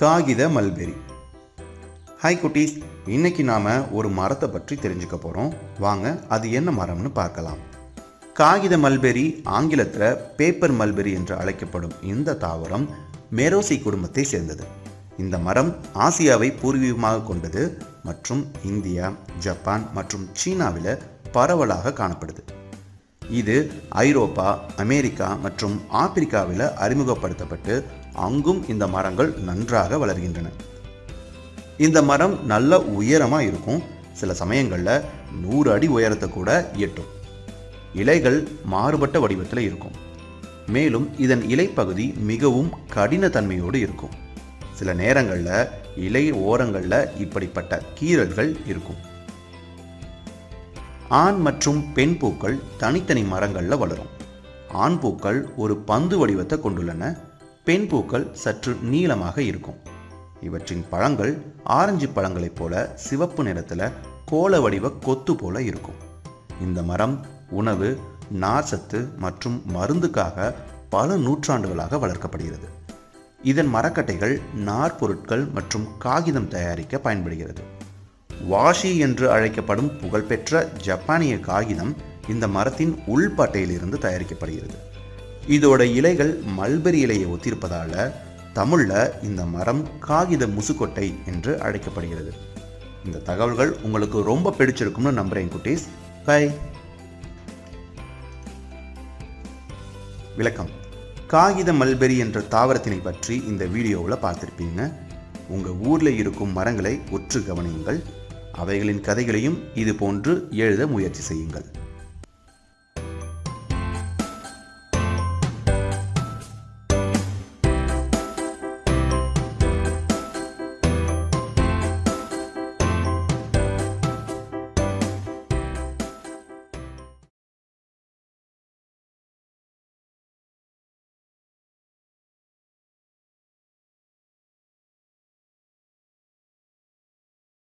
காகித mulberry. Hi குட்டீஸ் இன்னைக்கு நாம் ஒரு மரத்தை பற்றி தெரிஞ்சுக்க போகிறோம் வாங்க அது என்ன மரம்னு பார்க்கலாம். காகித மல்பெரி ஆங்கிலத்தில் பேப்பர் மல்பெரி என்று அழைக்கப்படும் இந்த தாவரம் மெரோசி குடும்பத்தை சேர்ந்தது. இந்த மரம் ஆசியாவை பூர்வீகமாக கொண்டது மற்றும் இந்தியா ஜப்பான் மற்றும் சீனாவில் பரவலாக காணப்படுது. இது ஐரோப்பா அமெரிக்கா மற்றும் ஆப்பிரிக்காவில் அறிமுகப்படுத்தப்பட்டு அங்கும் இந்த மரங்கள் நன்றாக வளர்கின்றன. இந்த மரம் நல்ல உயரமாக இருக்கும். சில சமயங்களில் நூறு அடி உயரத்தை கூட எட்டும். இலைகள் மாறுபட்ட வடிவத்தில் இருக்கும். மேலும் இதன் இலைப்பகுதி மிகவும் கடினத்தன்மையோடு இருக்கும். சில நேரங்களில் இலை ஓரங்களில் இப்படிப்பட்ட கீறல்கள் இருக்கும். ஆண் மற்றும் பெண் பூக்கள் தனித்தனி மரங்களில் வளரும். ஆண் பூக்கள் ஒரு பந்து வடிவத்தை கொண்டுள்ளன. பெண் பூக்கள் சற்று நீளமாக இருக்கும். இவற்றின் பழங்கள் ஆரஞ்சு பழங்களைப் போல சிவப்பு நிறத்தில் கோல வடிவ கொத்து போல இருக்கும். இந்த மரம் உணவு நார்ச்சத்து மற்றும் மருந்துக்காக பல நூற்றாண்டுகளாக வளர்க்கப்படுகிறது. இதன் மரக்கட்டைகள் நார்பொருட்கள் மற்றும் காகிதம் தயாரிக்க பயன்படுகிறது. வாஷி என்று அழைக்கப்படும் புகழ்பெற்ற ஜப்பானிய காகிதம் இந்த மரத்தின் உள்பட்டையிலிருந்து தயாரிக்கப்படுகிறது. இதோட இலைகள் மல்பெரி இலையை ஒத்திருப்பதால் தமிழில் இந்த மரம் காகித முசுக்கொட்டை என்று அழைக்கப்படுகிறது. இந்த தகவல்கள் உங்களுக்கு ரொம்ப பிடிச்சிருக்கும்னு நம்புறேன் குட்டீஸ். பை விளக்கம். காகித மல்பெரி என்ற தாவரத்தினை பற்றி இந்த வீடியோவில் பார்த்துருப்பீங்க. உங்கள் ஊரில் இருக்கும் மரங்களை உற்று கவனியுங்கள். அவைகளின் கதைகளையும் இது போன்று எழுத முயற்சி செய்யுங்கள்.